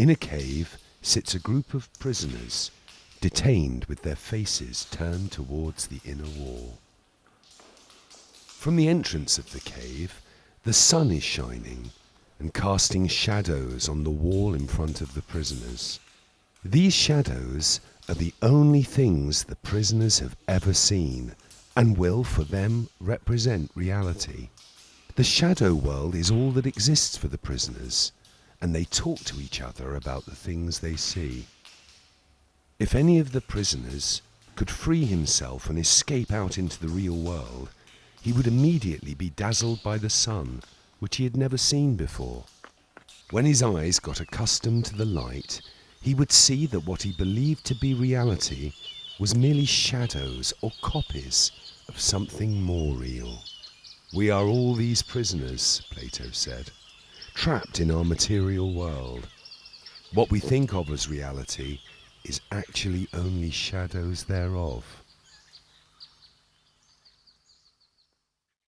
In a cave sits a group of prisoners, detained with their faces turned towards the inner wall. From the entrance of the cave, the sun is shining and casting shadows on the wall in front of the prisoners. These shadows are the only things the prisoners have ever seen and will for them represent reality. The shadow world is all that exists for the prisoners, and they talk to each other about the things they see. If any of the prisoners could free himself and escape out into the real world, he would immediately be dazzled by the sun, which he had never seen before. When his eyes got accustomed to the light, he would see that what he believed to be reality was merely shadows or copies of something more real. We are all these prisoners, Plato said, trapped in our material world. What we think of as reality is actually only shadows thereof.